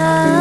love.